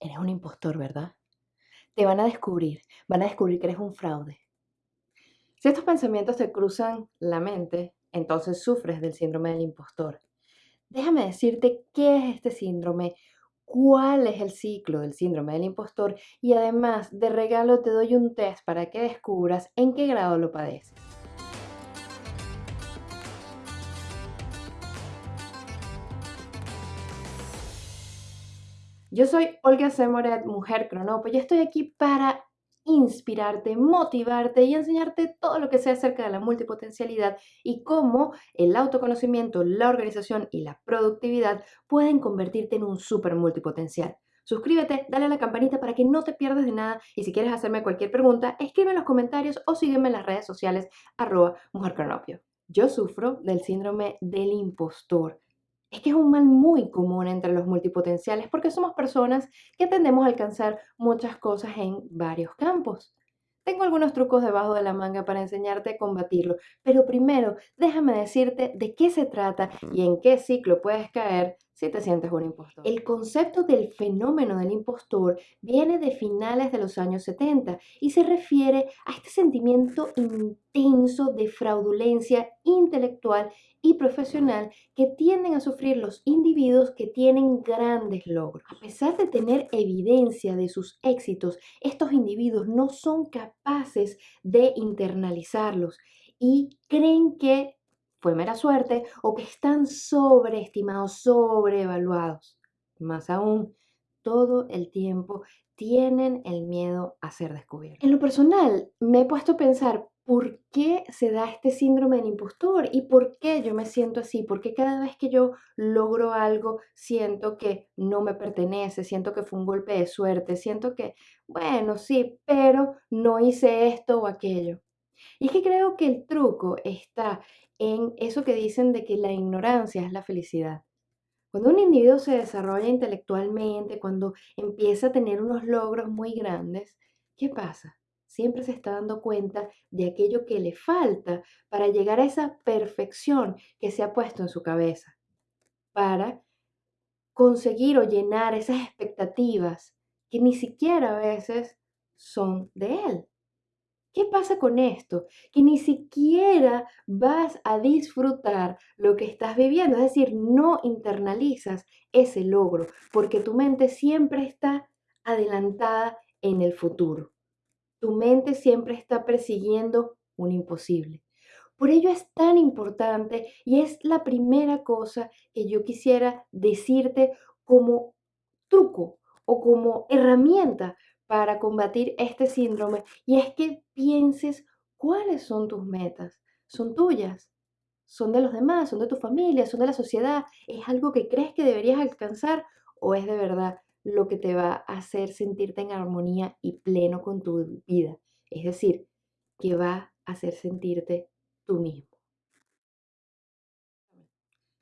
Eres un impostor, ¿verdad? Te van a descubrir, van a descubrir que eres un fraude. Si estos pensamientos te cruzan la mente, entonces sufres del síndrome del impostor. Déjame decirte qué es este síndrome, cuál es el ciclo del síndrome del impostor y además de regalo te doy un test para que descubras en qué grado lo padeces. Yo soy Olga Semoret, mujer cronopo, y estoy aquí para inspirarte, motivarte y enseñarte todo lo que sé acerca de la multipotencialidad y cómo el autoconocimiento, la organización y la productividad pueden convertirte en un super multipotencial. Suscríbete, dale a la campanita para que no te pierdas de nada y si quieres hacerme cualquier pregunta, escribe en los comentarios o sígueme en las redes sociales arroba mujercronopio. Yo sufro del síndrome del impostor es que es un mal muy común entre los multipotenciales porque somos personas que tendemos a alcanzar muchas cosas en varios campos. Tengo algunos trucos debajo de la manga para enseñarte a combatirlo, pero primero déjame decirte de qué se trata y en qué ciclo puedes caer si te sientes un impostor. El concepto del fenómeno del impostor viene de finales de los años 70 y se refiere a este sentimiento intenso de fraudulencia intelectual y profesional que tienden a sufrir los individuos que tienen grandes logros. A pesar de tener evidencia de sus éxitos, estos individuos no son capaces de internalizarlos y creen que fue mera suerte o que están sobreestimados, sobreevaluados. Más aún, todo el tiempo tienen el miedo a ser descubiertos. En lo personal, me he puesto a pensar por qué se da este síndrome del impostor y por qué yo me siento así, porque cada vez que yo logro algo siento que no me pertenece, siento que fue un golpe de suerte, siento que, bueno, sí, pero no hice esto o aquello. Y es que creo que el truco está en eso que dicen de que la ignorancia es la felicidad. Cuando un individuo se desarrolla intelectualmente, cuando empieza a tener unos logros muy grandes, ¿qué pasa? Siempre se está dando cuenta de aquello que le falta para llegar a esa perfección que se ha puesto en su cabeza, para conseguir o llenar esas expectativas que ni siquiera a veces son de él. ¿Qué pasa con esto? Que ni siquiera vas a disfrutar lo que estás viviendo, es decir, no internalizas ese logro, porque tu mente siempre está adelantada en el futuro. Tu mente siempre está persiguiendo un imposible. Por ello es tan importante y es la primera cosa que yo quisiera decirte como truco o como herramienta para combatir este síndrome y es que pienses cuáles son tus metas. ¿Son tuyas? ¿Son de los demás? ¿Son de tu familia? ¿Son de la sociedad? ¿Es algo que crees que deberías alcanzar o es de verdad lo que te va a hacer sentirte en armonía y pleno con tu vida? Es decir, que va a hacer sentirte tú mismo.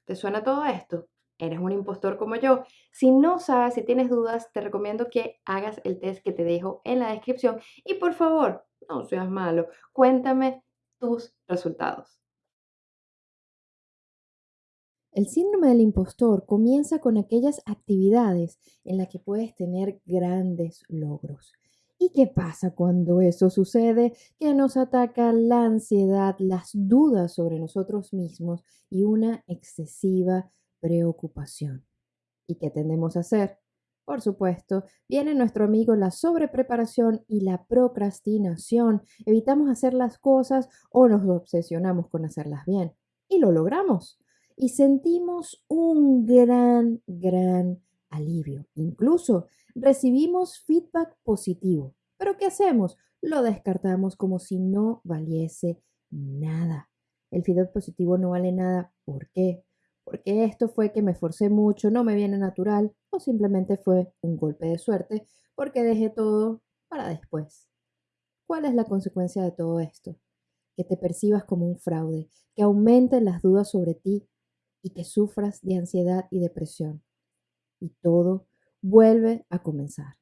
¿Te suena todo esto? Eres un impostor como yo. Si no sabes, si tienes dudas, te recomiendo que hagas el test que te dejo en la descripción y por favor, no seas malo, cuéntame tus resultados. El síndrome del impostor comienza con aquellas actividades en las que puedes tener grandes logros. ¿Y qué pasa cuando eso sucede? Que nos ataca la ansiedad, las dudas sobre nosotros mismos y una excesiva preocupación. ¿Y qué tendemos a hacer? Por supuesto, viene nuestro amigo la sobrepreparación y la procrastinación. Evitamos hacer las cosas o nos obsesionamos con hacerlas bien. Y lo logramos. Y sentimos un gran, gran alivio. Incluso recibimos feedback positivo. Pero ¿qué hacemos? Lo descartamos como si no valiese nada. El feedback positivo no vale nada. ¿Por qué? Porque esto fue que me forcé mucho, no me viene natural o simplemente fue un golpe de suerte porque dejé todo para después. ¿Cuál es la consecuencia de todo esto? Que te percibas como un fraude, que aumenten las dudas sobre ti y que sufras de ansiedad y depresión. Y todo vuelve a comenzar.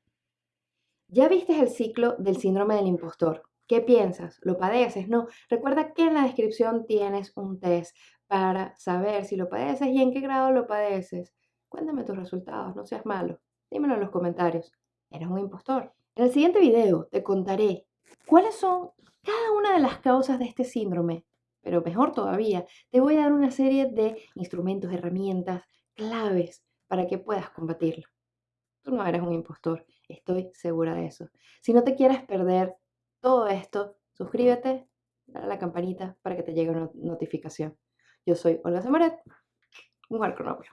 Ya viste el ciclo del síndrome del impostor. ¿Qué piensas? ¿Lo padeces? No. Recuerda que en la descripción tienes un test para saber si lo padeces y en qué grado lo padeces. Cuéntame tus resultados, no seas malo. Dímelo en los comentarios. eres un impostor. En el siguiente video te contaré cuáles son cada una de las causas de este síndrome, pero mejor todavía, te voy a dar una serie de instrumentos, herramientas, claves para que puedas combatirlo. Tú no eres un impostor, estoy segura de eso. Si no te quieres perder todo esto, suscríbete, dale a la campanita para que te llegue una notificación. Yo soy Olga Samaret, mujer cronópero.